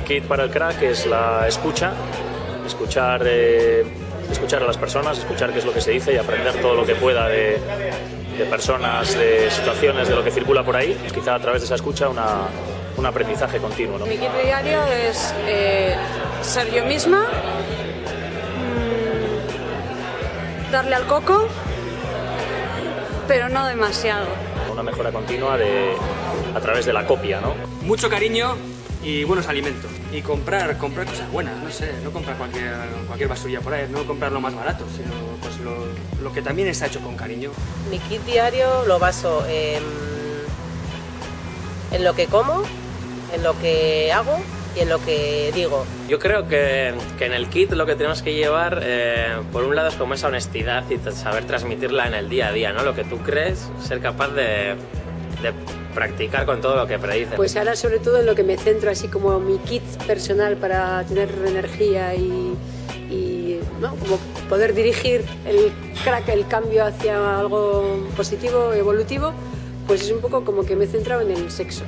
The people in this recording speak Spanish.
kit para el crack es la escucha, escuchar, eh, escuchar a las personas, escuchar qué es lo que se dice y aprender todo lo que pueda de, de personas, de situaciones, de lo que circula por ahí. Quizá a través de esa escucha una, un aprendizaje continuo. ¿no? Mi kit diario es eh, ser yo misma, mm, darle al coco, pero no demasiado. Una mejora continua de, a través de la copia, ¿no? Mucho cariño y buenos alimentos. Y comprar, comprar cosas buenas, no sé, no comprar cualquier, cualquier basurilla por ahí, no comprar lo más barato, sino pues lo, lo que también está hecho con cariño. Mi kit diario lo baso en, en lo que como, en lo que hago y en lo que digo. Yo creo que, que en el kit lo que tenemos que llevar, eh, por un lado, es como esa honestidad y saber transmitirla en el día a día, ¿no? Lo que tú crees, ser capaz de, de practicar con todo lo que predices. Pues ahora sobre todo en lo que me centro, así como mi kit personal para tener energía y, y ¿no? como poder dirigir el crack, el cambio hacia algo positivo, evolutivo, pues es un poco como que me he centrado en el sexo.